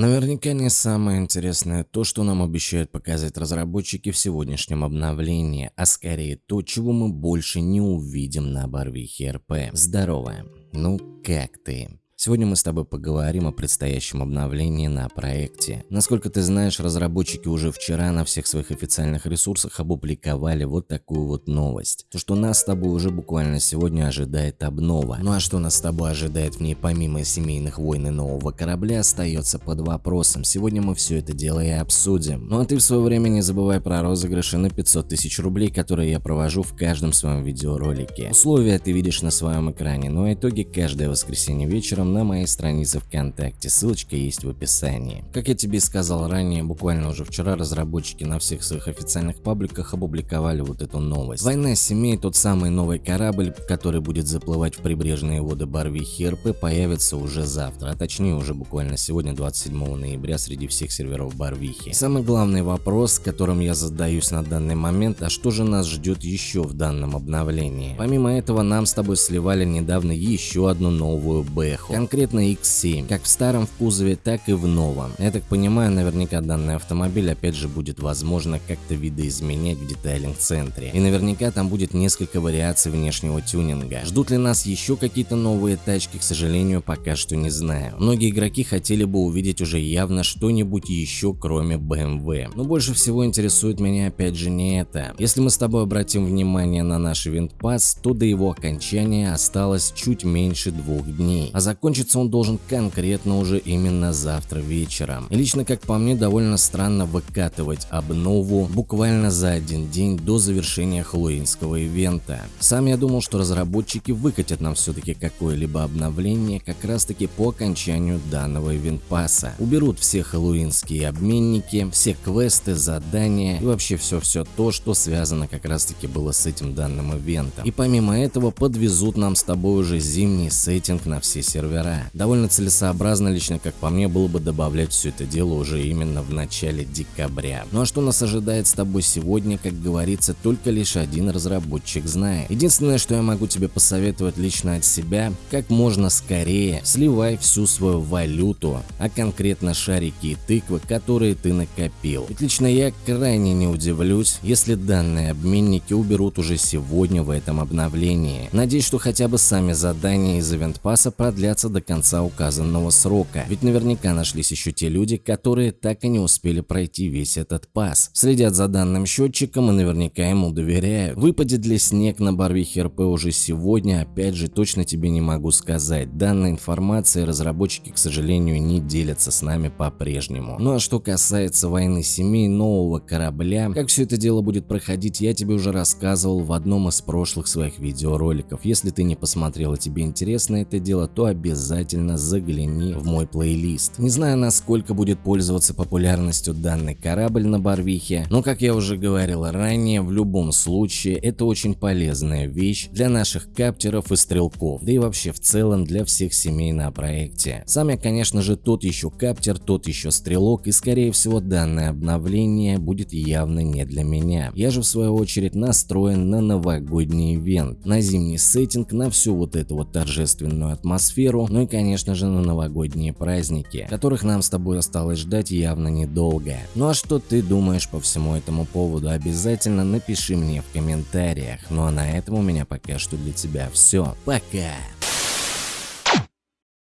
Наверняка не самое интересное то, что нам обещают показать разработчики в сегодняшнем обновлении, а скорее то, чего мы больше не увидим на Барвихе РП. Здорово. Ну, как ты? Сегодня мы с тобой поговорим о предстоящем обновлении на проекте. Насколько ты знаешь, разработчики уже вчера на всех своих официальных ресурсах опубликовали вот такую вот новость. То, что нас с тобой уже буквально сегодня ожидает обнова. Ну а что нас с тобой ожидает в ней помимо семейных войн и нового корабля остается под вопросом. Сегодня мы все это дело и обсудим. Ну а ты в свое время не забывай про розыгрыши на 500 тысяч рублей, которые я провожу в каждом своем видеоролике. Условия ты видишь на своем экране, ну, а итоги каждое воскресенье вечером на моей странице ВКонтакте, ссылочка есть в описании. Как я тебе сказал ранее, буквально уже вчера разработчики на всех своих официальных пабликах опубликовали вот эту новость. Война семей, тот самый новый корабль, который будет заплывать в прибрежные воды Барвихи РП, появится уже завтра, а точнее уже буквально сегодня, 27 ноября, среди всех серверов Барвихи. Самый главный вопрос, которым я задаюсь на данный момент, а что же нас ждет еще в данном обновлении? Помимо этого, нам с тобой сливали недавно еще одну новую бэху конкретно X7, как в старом в кузове, так и в новом. Я так понимаю, наверняка данный автомобиль опять же будет возможно как-то видоизменять в детайлинг-центре. И наверняка там будет несколько вариаций внешнего тюнинга. Ждут ли нас еще какие-то новые тачки, к сожалению, пока что не знаю. Многие игроки хотели бы увидеть уже явно что-нибудь еще, кроме BMW. Но больше всего интересует меня опять же не это. Если мы с тобой обратим внимание на наш винтпас, то до его окончания осталось чуть меньше двух дней. А закончить закончиться он должен конкретно уже именно завтра вечером. Лично, как по мне, довольно странно выкатывать обнову буквально за один день до завершения хэллоуинского ивента. Сам я думал, что разработчики выкатят нам все-таки какое-либо обновление как раз таки по окончанию данного ивент-пасса. Уберут все хэллоуинские обменники, все квесты, задания и вообще все-все то, что связано как раз таки было с этим данным ивентом. И помимо этого подвезут нам с тобой уже зимний сеттинг на все сервера пора. Довольно целесообразно лично, как по мне, было бы добавлять все это дело уже именно в начале декабря. Ну а что нас ожидает с тобой сегодня, как говорится, только лишь один разработчик знает. Единственное, что я могу тебе посоветовать лично от себя, как можно скорее сливай всю свою валюту, а конкретно шарики и тыквы, которые ты накопил. Ведь лично я крайне не удивлюсь, если данные обменники уберут уже сегодня в этом обновлении. Надеюсь, что хотя бы сами задания из ивент-пасса продлятся до до конца указанного срока, ведь наверняка нашлись еще те люди, которые так и не успели пройти весь этот пас. Следят за данным счетчиком и наверняка ему доверяют. Выпадет ли снег на Барвихе РП уже сегодня, опять же точно тебе не могу сказать. Данной информацией разработчики, к сожалению, не делятся с нами по-прежнему. Ну а что касается войны семей нового корабля, как все это дело будет проходить, я тебе уже рассказывал в одном из прошлых своих видеороликов. Если ты не посмотрел и тебе интересно это дело, то обязательно обязательно загляни в мой плейлист. Не знаю, насколько будет пользоваться популярностью данный корабль на Барвихе, но как я уже говорил ранее, в любом случае это очень полезная вещь для наших каптеров и стрелков, да и вообще в целом для всех семей на проекте. Сам я, конечно же, тот еще каптер, тот еще стрелок, и скорее всего данное обновление будет явно не для меня. Я же в свою очередь настроен на новогодний ивент, на зимний сеттинг, на всю вот эту вот торжественную атмосферу, ну и конечно же на новогодние праздники, которых нам с тобой осталось ждать явно недолго. Ну а что ты думаешь по всему этому поводу, обязательно напиши мне в комментариях. Ну а на этом у меня пока что для тебя все. Пока!